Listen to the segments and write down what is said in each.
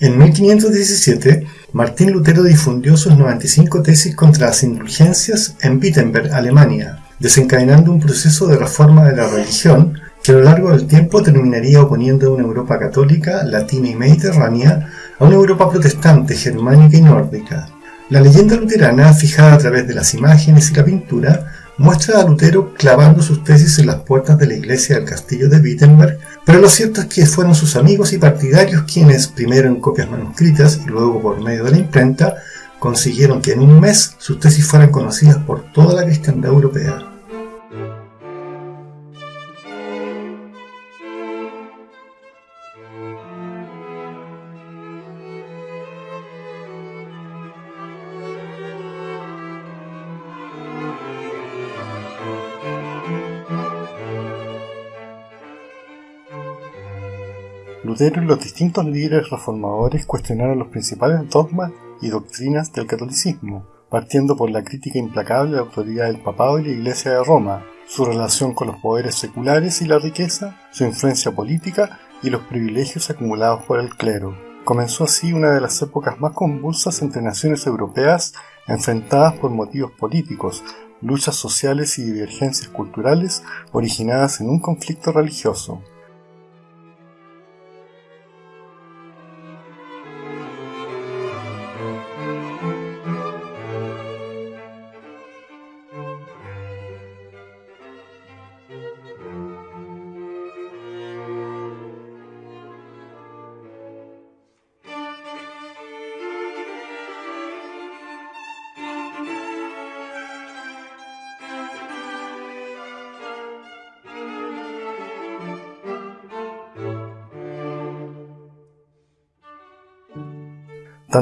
En 1517, Martín Lutero difundió sus 95 tesis contra las indulgencias en Wittenberg, Alemania, desencadenando un proceso de reforma de la religión que a lo largo del tiempo terminaría oponiendo una Europa católica, latina y mediterránea a una Europa protestante, germánica y nórdica. La leyenda luterana, fijada a través de las imágenes y la pintura, muestra a Lutero clavando sus tesis en las puertas de la iglesia del castillo de Wittenberg, pero lo cierto es que fueron sus amigos y partidarios quienes, primero en copias manuscritas y luego por medio de la imprenta, consiguieron que en un mes sus tesis fueran conocidas por toda la cristiandad europea. Los distintos líderes reformadores cuestionaron los principales dogmas y doctrinas del catolicismo, partiendo por la crítica implacable de la autoridad del papado y la Iglesia de Roma, su relación con los poderes seculares y la riqueza, su influencia política y los privilegios acumulados por el clero. Comenzó así una de las épocas más convulsas entre naciones europeas enfrentadas por motivos políticos, luchas sociales y divergencias culturales originadas en un conflicto religioso.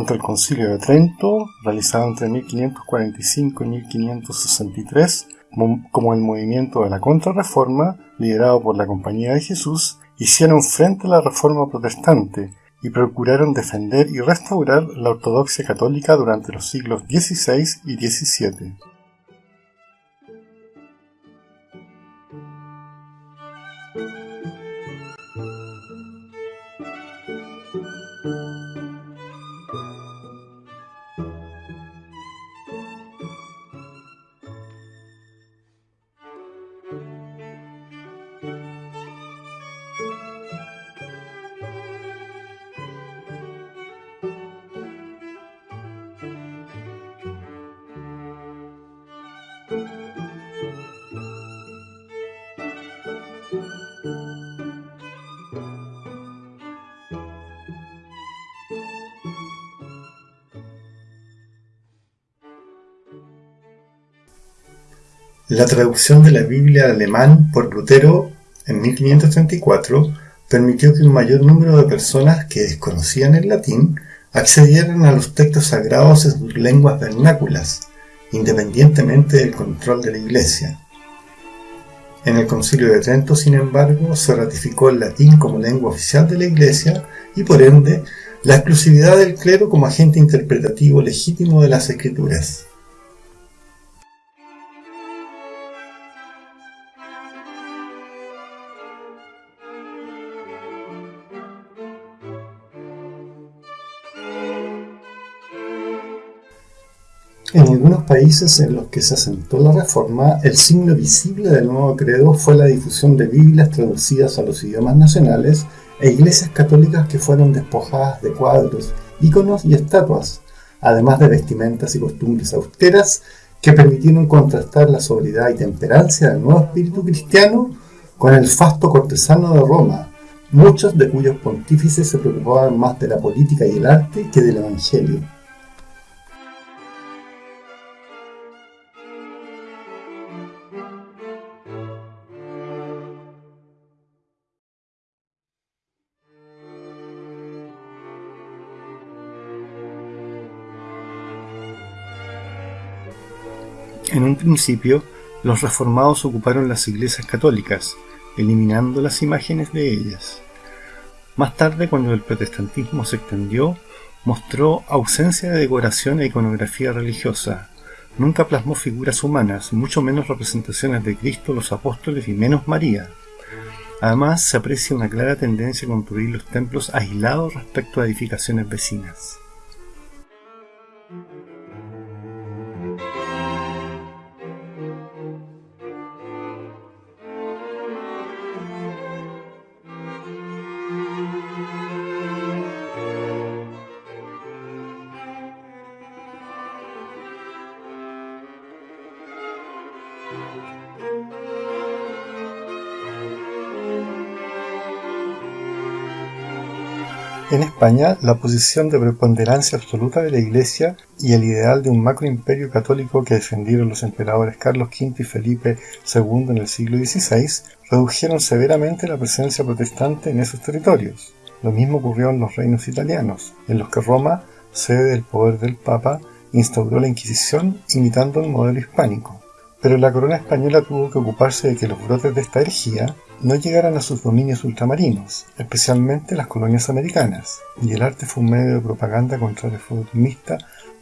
Tanto el Concilio de Trento, realizado entre 1545 y 1563, como el movimiento de la Contrarreforma, liderado por la Compañía de Jesús, hicieron frente a la Reforma protestante y procuraron defender y restaurar la ortodoxia católica durante los siglos XVI y XVII. La traducción de la Biblia al alemán por Lutero en 1534 permitió que un mayor número de personas que desconocían el latín accedieran a los textos sagrados en sus lenguas vernáculas, independientemente del control de la Iglesia. En el Concilio de Trento, sin embargo, se ratificó el latín como lengua oficial de la Iglesia y, por ende, la exclusividad del clero como agente interpretativo legítimo de las Escrituras. En algunos países en los que se asentó la reforma, el signo visible del nuevo credo fue la difusión de Biblias traducidas a los idiomas nacionales e iglesias católicas que fueron despojadas de cuadros, íconos y estatuas, además de vestimentas y costumbres austeras que permitieron contrastar la sobriedad y temperancia del nuevo espíritu cristiano con el fasto cortesano de Roma, muchos de cuyos pontífices se preocupaban más de la política y el arte que del evangelio. En un principio, los reformados ocuparon las iglesias católicas, eliminando las imágenes de ellas. Más tarde, cuando el protestantismo se extendió, mostró ausencia de decoración e iconografía religiosa. Nunca plasmó figuras humanas, mucho menos representaciones de Cristo, los apóstoles y menos María. Además, se aprecia una clara tendencia a construir los templos aislados respecto a edificaciones vecinas. En España, la posición de preponderancia absoluta de la Iglesia y el ideal de un macroimperio católico que defendieron los emperadores Carlos V y Felipe II en el siglo XVI redujeron severamente la presencia protestante en esos territorios. Lo mismo ocurrió en los reinos italianos, en los que Roma, sede del poder del Papa, instauró la Inquisición imitando el modelo hispánico. Pero la corona española tuvo que ocuparse de que los brotes de esta herejía no llegaran a sus dominios ultramarinos, especialmente las colonias americanas, y el arte fue un medio de propaganda contra el reformista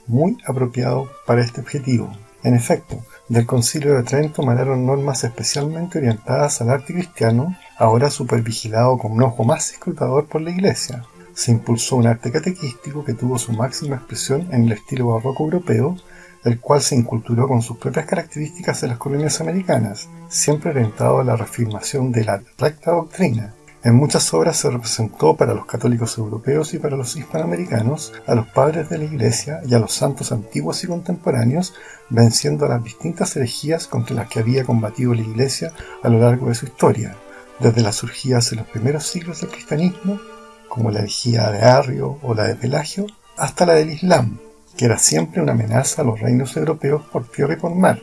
muy apropiado para este objetivo. En efecto, del concilio de Trento emanaron normas especialmente orientadas al arte cristiano, ahora supervigilado con un ojo más escrutador por la Iglesia. Se impulsó un arte catequístico que tuvo su máxima expresión en el estilo barroco europeo el cual se inculturó con sus propias características en las colonias americanas, siempre orientado a la reafirmación de la recta doctrina. En muchas obras se representó para los católicos europeos y para los hispanoamericanos a los padres de la Iglesia y a los santos antiguos y contemporáneos, venciendo las distintas herejías contra las que había combatido la Iglesia a lo largo de su historia, desde las surgidas en los primeros siglos del cristianismo, como la herejía de Arrio o la de Pelagio, hasta la del Islam, que era siempre una amenaza a los reinos europeos por tierra y por mar,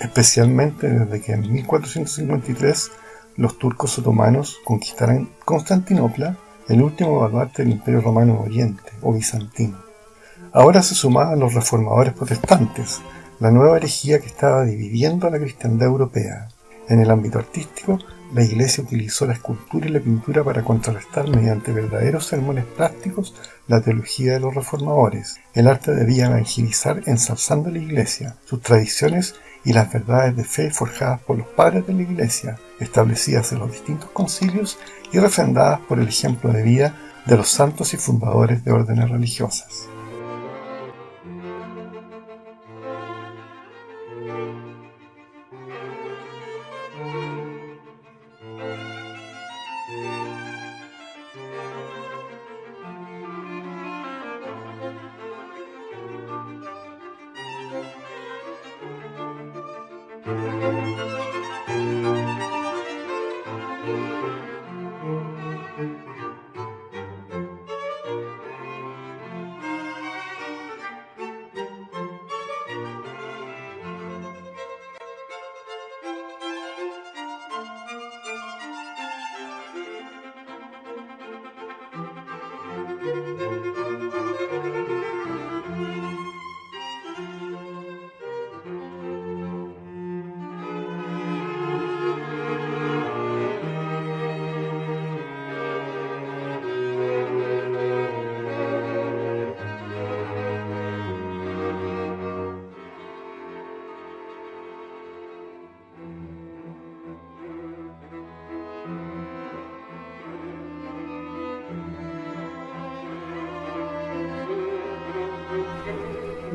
especialmente desde que en 1453 los turcos otomanos conquistaran Constantinopla, el último baluarte del Imperio Romano Oriente o bizantino. Ahora se sumaban los reformadores protestantes, la nueva herejía que estaba dividiendo a la cristiandad europea. En el ámbito artístico, la Iglesia utilizó la escultura y la pintura para contrarrestar mediante verdaderos sermones prácticos la teología de los reformadores. El arte debía evangelizar ensalzando la Iglesia, sus tradiciones y las verdades de fe forjadas por los padres de la Iglesia, establecidas en los distintos concilios y refrendadas por el ejemplo de vida de los santos y fundadores de órdenes religiosas.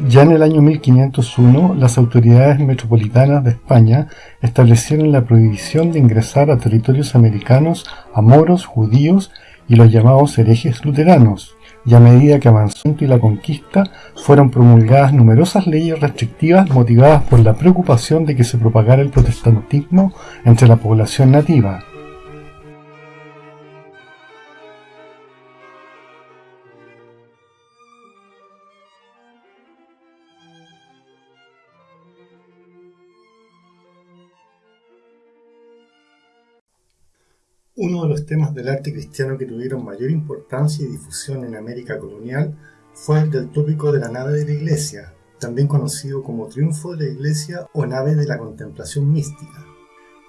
Ya en el año 1501, las autoridades metropolitanas de España establecieron la prohibición de ingresar a territorios americanos a moros, judíos y los llamados herejes luteranos, y a medida que avanzó y la conquista, fueron promulgadas numerosas leyes restrictivas motivadas por la preocupación de que se propagara el protestantismo entre la población nativa. Uno de los temas del arte cristiano que tuvieron mayor importancia y difusión en América colonial fue el del tópico de la nave de la iglesia, también conocido como triunfo de la iglesia o nave de la contemplación mística.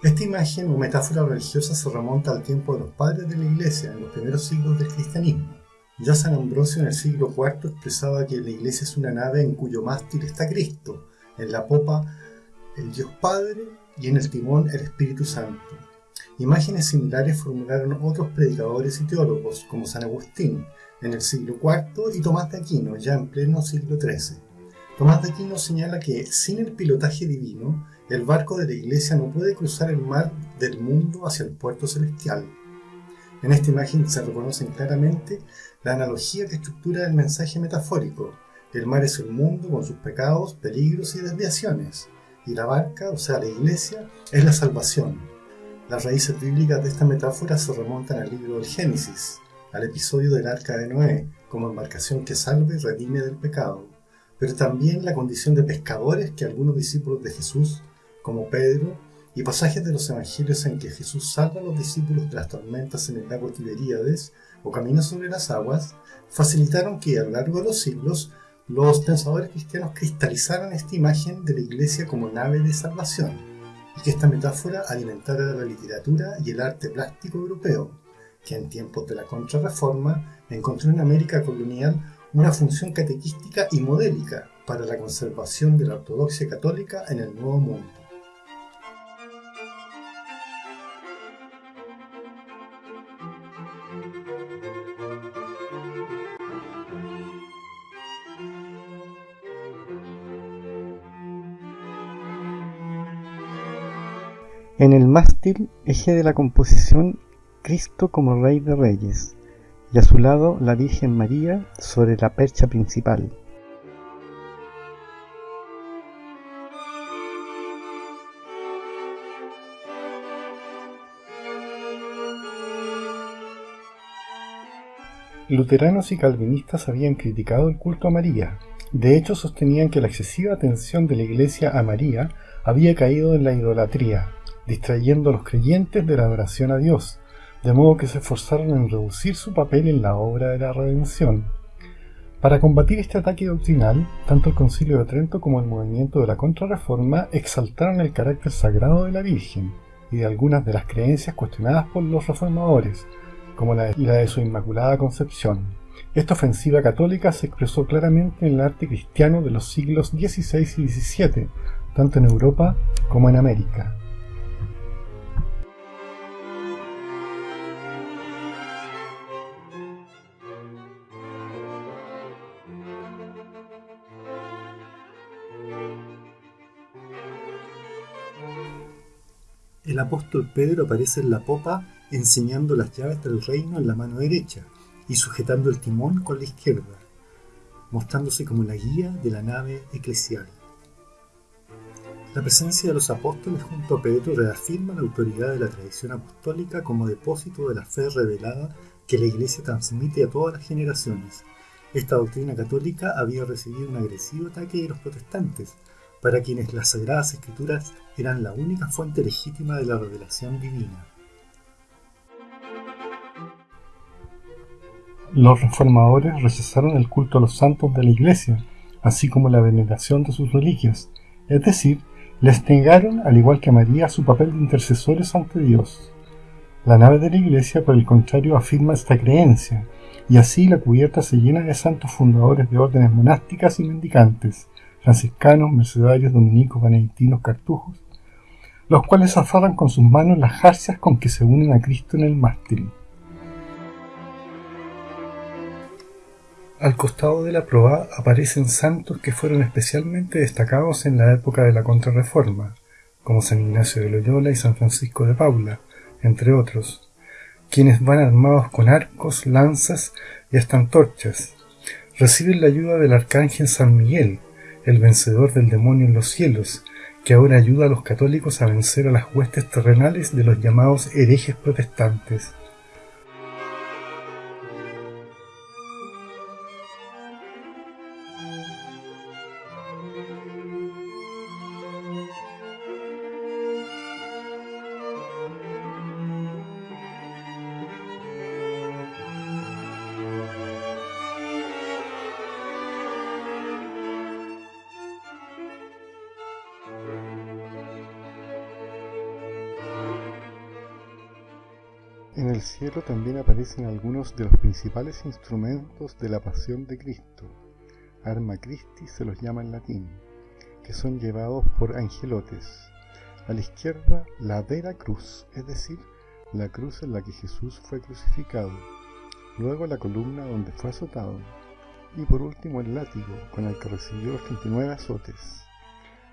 Esta imagen o metáfora religiosa se remonta al tiempo de los padres de la iglesia en los primeros siglos del cristianismo. Ya San Ambrosio en el siglo IV expresaba que la iglesia es una nave en cuyo mástil está Cristo, en la popa el Dios Padre y en el timón el Espíritu Santo Imágenes similares formularon otros predicadores y teólogos, como San Agustín, en el siglo IV, y Tomás de Aquino, ya en pleno siglo XIII. Tomás de Aquino señala que sin el pilotaje divino, el barco de la Iglesia no puede cruzar el mar del mundo hacia el puerto celestial. En esta imagen se reconocen claramente la analogía que estructura el mensaje metafórico. El mar es el mundo con sus pecados, peligros y desviaciones, y la barca, o sea, la iglesia, es la salvación. Las raíces bíblicas de esta metáfora se remontan al libro del Génesis, al episodio del arca de Noé, como embarcación que salve y redime del pecado, pero también la condición de pescadores que algunos discípulos de Jesús, como Pedro, y pasajes de los evangelios en que Jesús salva a los discípulos de las tormentas en el lago Tiberíades o camina sobre las aguas, facilitaron que a lo largo de los siglos los pensadores cristianos cristalizaran esta imagen de la iglesia como nave de salvación y que esta metáfora alimentara la literatura y el arte plástico europeo, que en tiempos de la Contrarreforma encontró en América colonial una función catequística y modélica para la conservación de la ortodoxia católica en el Nuevo Mundo. En el mástil, eje de la composición, Cristo como Rey de Reyes, y a su lado la Virgen María sobre la percha principal. Luteranos y calvinistas habían criticado el culto a María. De hecho, sostenían que la excesiva atención de la Iglesia a María había caído en la idolatría, distrayendo a los creyentes de la adoración a Dios, de modo que se esforzaron en reducir su papel en la obra de la redención. Para combatir este ataque doctrinal, tanto el Concilio de Trento como el movimiento de la Contrarreforma exaltaron el carácter sagrado de la Virgen y de algunas de las creencias cuestionadas por los reformadores, como la de su Inmaculada Concepción. Esta ofensiva católica se expresó claramente en el arte cristiano de los siglos XVI y XVII, tanto en Europa como en América. Apóstol Pedro aparece en la popa enseñando las llaves del reino en la mano derecha y sujetando el timón con la izquierda, mostrándose como la guía de la nave eclesial. La presencia de los apóstoles junto a Pedro reafirma la autoridad de la tradición apostólica como depósito de la fe revelada que la Iglesia transmite a todas las generaciones. Esta doctrina católica había recibido un agresivo ataque de los protestantes, para quienes las Sagradas Escrituras eran la única fuente legítima de la revelación divina. Los reformadores rechazaron el culto a los santos de la Iglesia, así como la veneración de sus reliquias, es decir, les negaron, al igual que a María, su papel de intercesores ante Dios. La nave de la Iglesia, por el contrario, afirma esta creencia, y así la cubierta se llena de santos fundadores de órdenes monásticas y mendicantes, franciscanos, mercedarios, dominicos, benedictinos, cartujos, los cuales aferran con sus manos las jarcias con que se unen a Cristo en el mástil. Al costado de la proa aparecen santos que fueron especialmente destacados en la época de la Contrarreforma, como San Ignacio de Loyola y San Francisco de Paula, entre otros, quienes van armados con arcos, lanzas y hasta antorchas. Reciben la ayuda del arcángel San Miguel, el vencedor del demonio en los cielos, que ahora ayuda a los católicos a vencer a las huestes terrenales de los llamados herejes protestantes. En el cielo también aparecen algunos de los principales instrumentos de la pasión de Cristo. Arma Christi se los llama en latín, que son llevados por angelotes. A la izquierda, la vera cruz, es decir, la cruz en la que Jesús fue crucificado, luego la columna donde fue azotado, y por último el látigo con el que recibió los 39 azotes.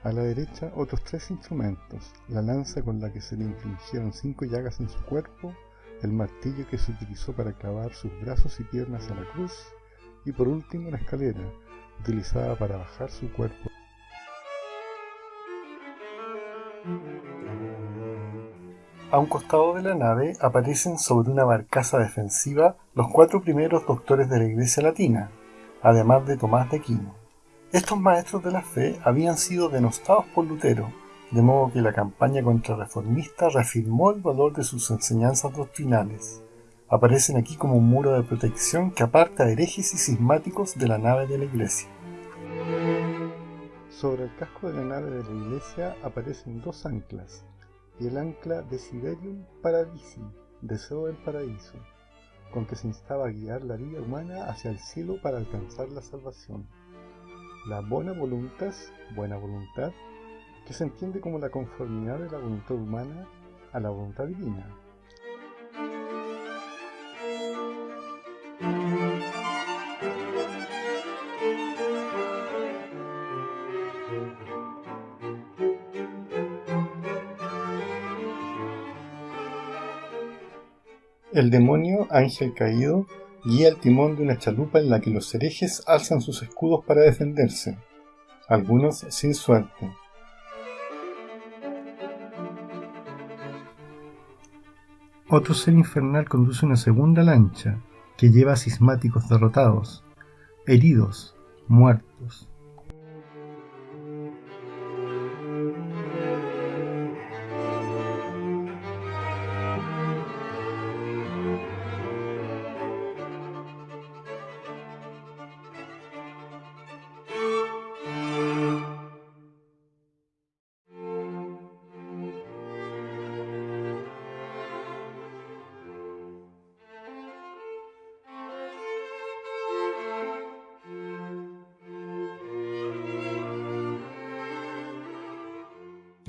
A la derecha otros tres instrumentos, la lanza con la que se le infligieron cinco llagas en su cuerpo, el martillo que se utilizó para clavar sus brazos y piernas a la cruz, y por último la escalera, utilizada para bajar su cuerpo. A un costado de la nave aparecen sobre una barcaza defensiva los cuatro primeros doctores de la Iglesia Latina, además de Tomás de Aquino. Estos maestros de la fe habían sido denostados por Lutero, de modo que la campaña contrarreformista reafirmó el valor de sus enseñanzas doctrinales. Aparecen aquí como un muro de protección que aparta a herejes y cismáticos de la nave de la iglesia. Sobre el casco de la nave de la iglesia aparecen dos anclas, y el ancla Desiderium Paradisi, deseo del paraíso, con que se instaba a guiar la vida humana hacia el cielo para alcanzar la salvación. La buena voluntas, buena voluntad, que se entiende como la conformidad de la voluntad humana a la voluntad divina. El demonio, ángel caído, guía el timón de una chalupa en la que los herejes alzan sus escudos para defenderse, algunos sin suerte. Otro ser infernal conduce una segunda lancha que lleva a cismáticos derrotados, heridos, muertos.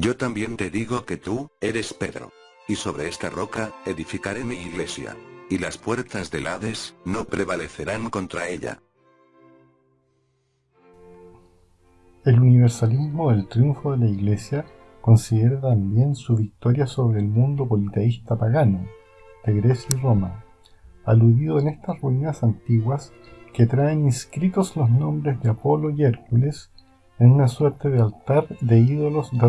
Yo también te digo que tú, eres Pedro. Y sobre esta roca, edificaré mi iglesia. Y las puertas del Hades, no prevalecerán contra ella. El universalismo del triunfo de la Iglesia considera también su victoria sobre el mundo politeísta pagano, de Grecia y Roma, aludido en estas ruinas antiguas que traen inscritos los nombres de Apolo y Hércules en una suerte de altar de ídolos de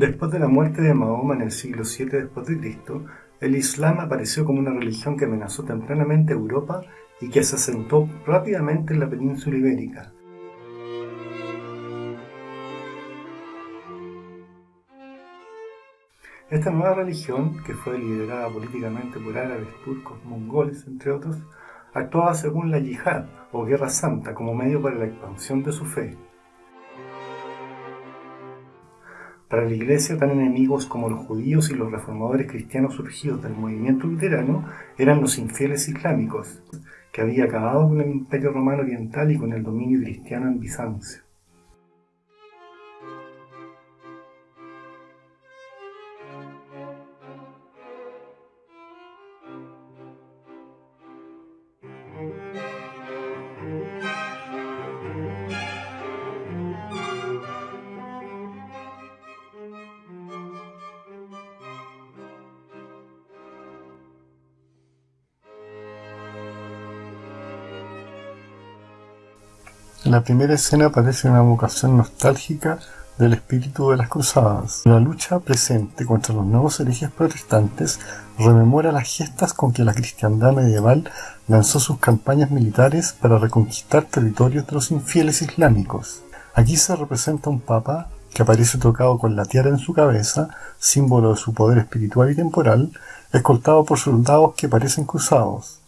Después de la muerte de Mahoma en el siglo VII Cristo, el Islam apareció como una religión que amenazó tempranamente Europa y que se asentó rápidamente en la península ibérica. Esta nueva religión, que fue liderada políticamente por árabes, turcos, mongoles, entre otros, actuaba según la yihad o guerra santa como medio para la expansión de su fe. Para la Iglesia, tan enemigos como los judíos y los reformadores cristianos surgidos del movimiento luterano eran los infieles islámicos, que había acabado con el Imperio Romano Oriental y con el dominio cristiano en Bizancio. En la primera escena aparece una vocación nostálgica del espíritu de las cruzadas. La lucha presente contra los nuevos herejes protestantes rememora las gestas con que la cristiandad medieval lanzó sus campañas militares para reconquistar territorios de los infieles islámicos. Aquí se representa un papa que aparece tocado con la tiara en su cabeza, símbolo de su poder espiritual y temporal, escoltado por soldados que parecen cruzados.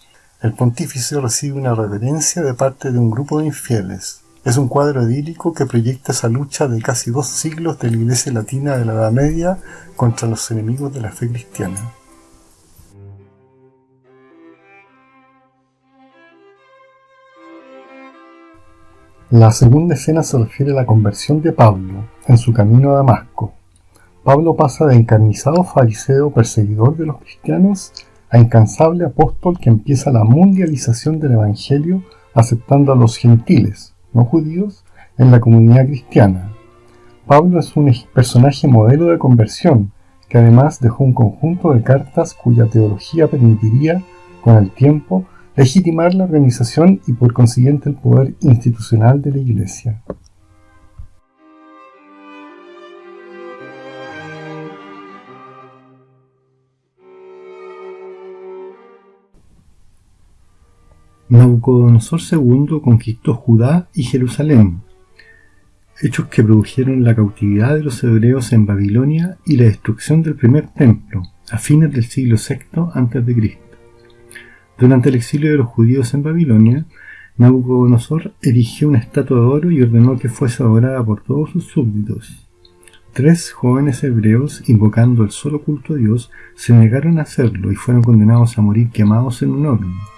El pontífice recibe una reverencia de parte de un grupo de infieles. Es un cuadro idílico que proyecta esa lucha de casi dos siglos de la Iglesia Latina de la Edad Media contra los enemigos de la fe cristiana. La segunda escena se refiere a la conversión de Pablo en su camino a Damasco. Pablo pasa de encarnizado fariseo perseguidor de los cristianos a incansable apóstol que empieza la mundialización del Evangelio aceptando a los gentiles, no judíos, en la comunidad cristiana. Pablo es un personaje modelo de conversión que además dejó un conjunto de cartas cuya teología permitiría, con el tiempo, legitimar la organización y por consiguiente el poder institucional de la Iglesia. Nabucodonosor II conquistó Judá y Jerusalén, hechos que produjeron la cautividad de los hebreos en Babilonia y la destrucción del primer templo a fines del siglo VI a.C. Durante el exilio de los judíos en Babilonia, Nabucodonosor erigió una estatua de oro y ordenó que fuese adorada por todos sus súbditos. Tres jóvenes hebreos, invocando el solo culto a Dios, se negaron a hacerlo y fueron condenados a morir quemados en un horno,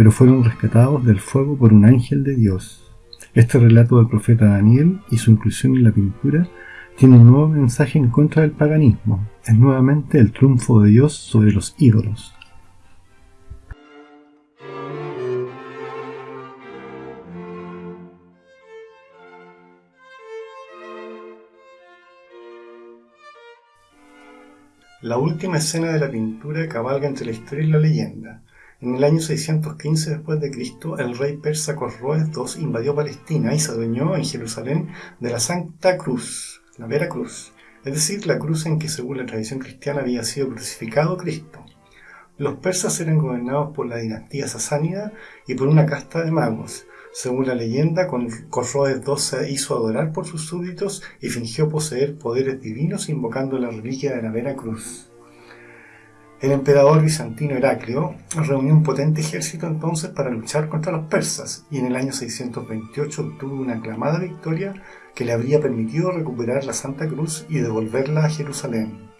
pero fueron rescatados del fuego por un ángel de Dios. Este relato del profeta Daniel y su inclusión en la pintura tiene un nuevo mensaje en contra del paganismo. Es nuevamente el triunfo de Dios sobre los ídolos. La última escena de la pintura cabalga entre la historia y la leyenda. En el año 615 después de Cristo, el rey persa Corroes II invadió Palestina y se adueñó en Jerusalén de la Santa Cruz, la Vera Cruz, es decir, la cruz en que según la tradición cristiana había sido crucificado Cristo. Los persas eran gobernados por la dinastía sasánida y por una casta de magos, según la leyenda, Corroes II se hizo adorar por sus súbditos y fingió poseer poderes divinos invocando la reliquia de la Vera Cruz. El emperador bizantino Heraclio reunió un potente ejército entonces para luchar contra los persas y en el año 628 obtuvo una aclamada victoria que le habría permitido recuperar la Santa Cruz y devolverla a Jerusalén.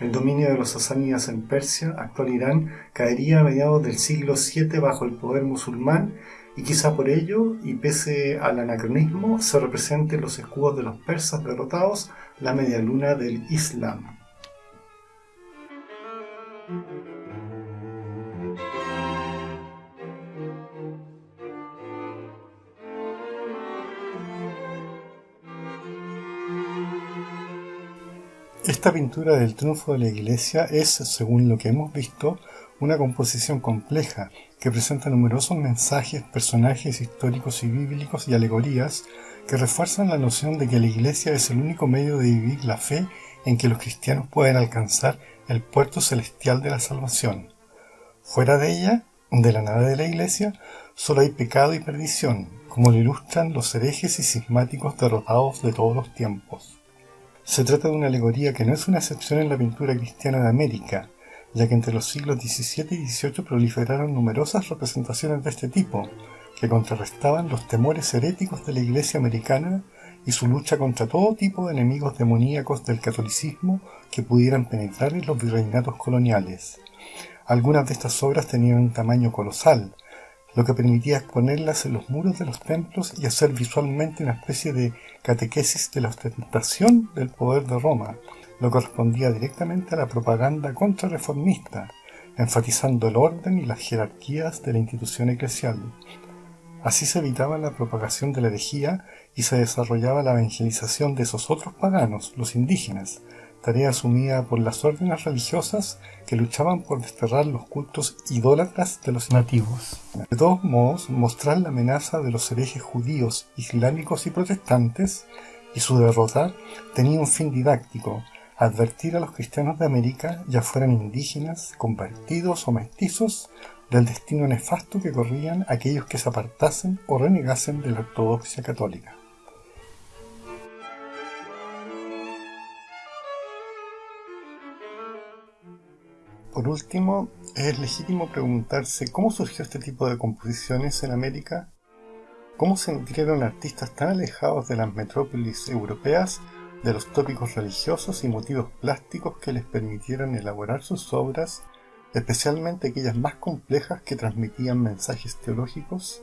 El dominio de los sasánidas en Persia, actual Irán, caería a mediados del siglo VII bajo el poder musulmán y quizá por ello, y pese al anacronismo, se representen los escudos de los persas derrotados la media luna del Islam. Esta pintura del triunfo de la Iglesia es, según lo que hemos visto, una composición compleja que presenta numerosos mensajes, personajes históricos y bíblicos y alegorías que refuerzan la noción de que la Iglesia es el único medio de vivir la fe en que los cristianos pueden alcanzar el puerto celestial de la salvación. Fuera de ella, de la nave de la Iglesia, solo hay pecado y perdición, como lo ilustran los herejes y cismáticos derrotados de todos los tiempos. Se trata de una alegoría que no es una excepción en la pintura cristiana de América, ya que entre los siglos XVII y XVIII proliferaron numerosas representaciones de este tipo, que contrarrestaban los temores heréticos de la Iglesia americana y su lucha contra todo tipo de enemigos demoníacos del catolicismo que pudieran penetrar en los virreinatos coloniales. Algunas de estas obras tenían un tamaño colosal, lo que permitía exponerlas en los muros de los templos y hacer visualmente una especie de catequesis de la ostentación del poder de Roma, lo correspondía directamente a la propaganda contrarreformista, enfatizando el orden y las jerarquías de la institución eclesial. Así se evitaba la propagación de la herejía y se desarrollaba la evangelización de esos otros paganos, los indígenas, tarea asumida por las órdenes religiosas que luchaban por desterrar los cultos idólatras de los nativos. De todos modos, mostrar la amenaza de los herejes judíos, islámicos y protestantes y su derrota tenía un fin didáctico, advertir a los cristianos de América, ya fueran indígenas, convertidos o mestizos, del destino nefasto que corrían aquellos que se apartasen o renegasen de la ortodoxia católica. Por último, es legítimo preguntarse cómo surgió este tipo de composiciones en América, cómo se nutrieron artistas tan alejados de las metrópolis europeas de los tópicos religiosos y motivos plásticos que les permitieron elaborar sus obras, especialmente aquellas más complejas que transmitían mensajes teológicos.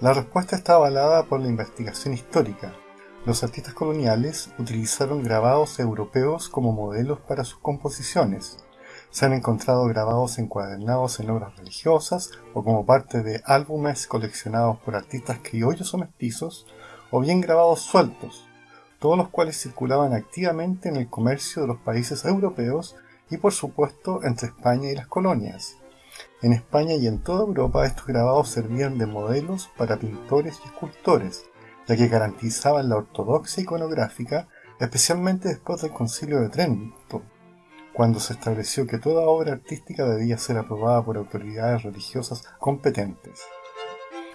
La respuesta está avalada por la investigación histórica. Los artistas coloniales utilizaron grabados europeos como modelos para sus composiciones, se han encontrado grabados encuadernados en obras religiosas o como parte de álbumes coleccionados por artistas criollos o mestizos, o bien grabados sueltos, todos los cuales circulaban activamente en el comercio de los países europeos y por supuesto entre España y las colonias. En España y en toda Europa estos grabados servían de modelos para pintores y escultores, ya que garantizaban la ortodoxia iconográfica, especialmente después del concilio de Trento, cuando se estableció que toda obra artística debía ser aprobada por autoridades religiosas competentes.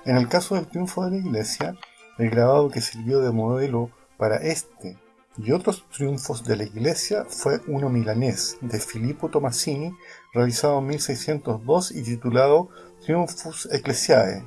En el caso del triunfo de la Iglesia, el grabado que sirvió de modelo para este y otros triunfos de la Iglesia fue uno milanés de Filippo Tomasini, realizado en 1602 y titulado Triumphus Ecclesiae,